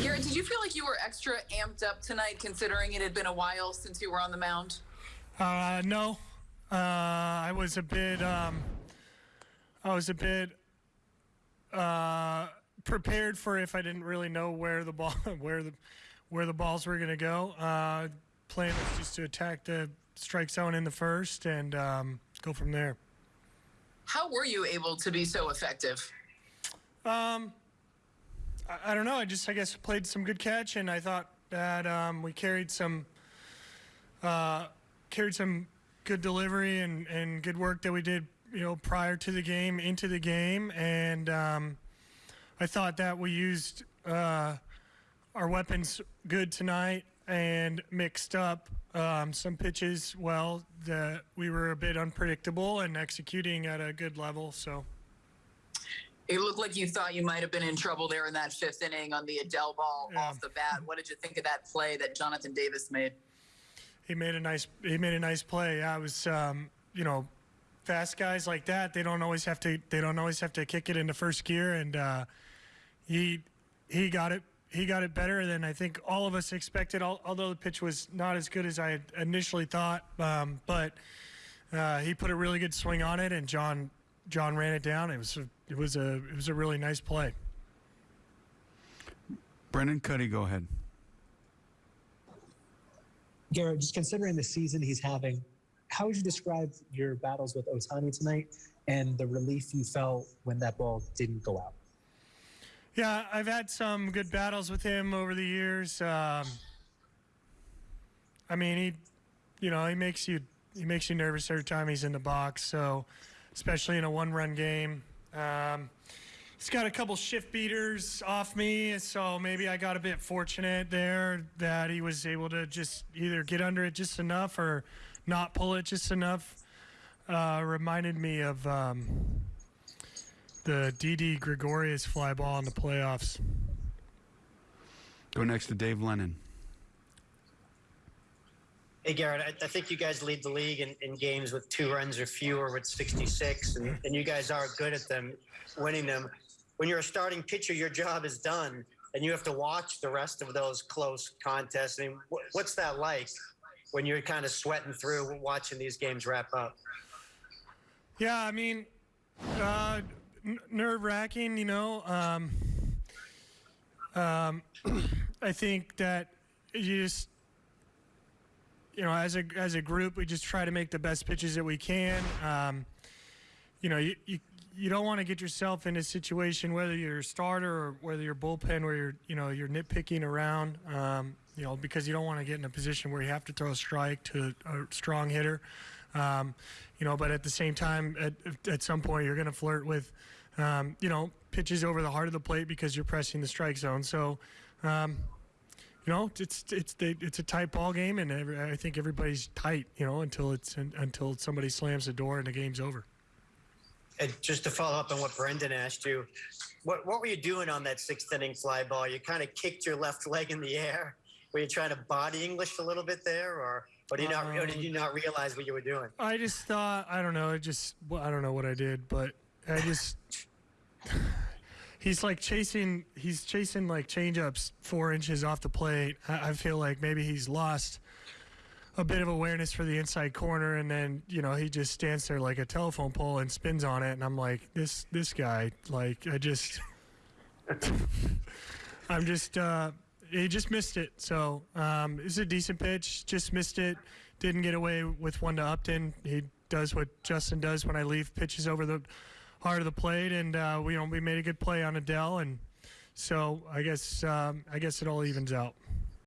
Gerrit, did you feel like you were extra amped up tonight, considering it had been a while since you were on the mound? Uh, no, uh, I was a bit. Um, I was a bit uh, prepared for if I didn't really know where the ball, where the, where the balls were going to go. Uh, plan was just to attack the strike zone in the first and um, go from there. How were you able to be so effective? Um, I, don't know. I just, I guess, played some good catch, and I thought that um, we carried some, uh, carried some good delivery and, and good work that we did, you know, prior to the game, into the game, and um, I thought that we used uh, our weapons good tonight and mixed up um, some pitches well that we were a bit unpredictable and executing at a good level. So. It looked like you thought you might have been in trouble there in that fifth inning on the Adell ball Yeah. off the bat. What did you think of that play that Jonathan Davis made? he made a nice he made a nice play. I was um, you know fast guys like that they don't always have to they don't always have to kick it into first gear and uh, he he got it he got it better than I think all of us expected. Al- Although the pitch was not as good as I had initially thought, um, but uh, he put a really good swing on it and John John ran it down. It was a, it was a it was a really nice play. Brendan Kuty, go ahead. Gerrit, just considering the season he's having, how would you describe your battles with Ohtani tonight and the relief you felt when that ball didn't go out? Yeah, I've had some good battles with him over the years. Um, I mean, he, you know, he makes you he makes you nervous every time he's in the box. So, especially in a one-run game, um, he's got a couple shift beaters off me. So maybe I got a bit fortunate there that he was able to just either get under it just enough or not pull it just enough. Uh, reminded me of. Um, the Didi Gregorius fly ball in the playoffs. Go next to Dave Lennon. Hey, Gerrit, I, I think you guys lead the league in, in games with two runs or fewer with 66, and, and you guys are good at them, winning them. When you're a starting pitcher, your job is done, and you have to watch the rest of those close contests. I mean, wh- what's that like when you're kind of sweating through watching these games wrap up? Yeah, I mean, uh, n- nerve wracking, you know. Um, um, I think that you just, you know, as a as a group, we just try to make the best pitches that we can. Um, you know, you, you you don't want to get yourself in a situation whether you're a starter or whether you're bullpen where you're you know you're nitpicking around. Um, you know, because you don't want to get in a position where you have to throw a strike to a strong hitter. Um, you know, but at the same time, at, at some point, you're going to flirt with, um, you know, pitches over the heart of the plate because you're pressing the strike zone. So, um, you know, it's it's it's a tight ball game, and every, I think everybody's tight, you know, until it's until somebody slams the door and the game's over. And just to follow up on what Brendan asked you, what, what were you doing on that sixth inning fly ball? You kind of kicked your left leg in the air. Were you trying to body English a little bit there, or, or, did, you not, or did you not realize what you were doing? I just thought I don't know. I just well, I don't know what I did, but I just he's like chasing he's chasing like changeups four inches off the plate. I, I feel like maybe he's lost a bit of awareness for the inside corner, and then you know he just stands there like a telephone pole and spins on it, and I'm like this this guy like I just I'm just uh, he just missed it. So um, it's a decent pitch. Just missed it. Didn't get away with one to Upton. He does what Justin does when I leave pitches over the heart of the plate, and uh, we you know we made a good play on Adell, and so I guess um, I guess it all evens out.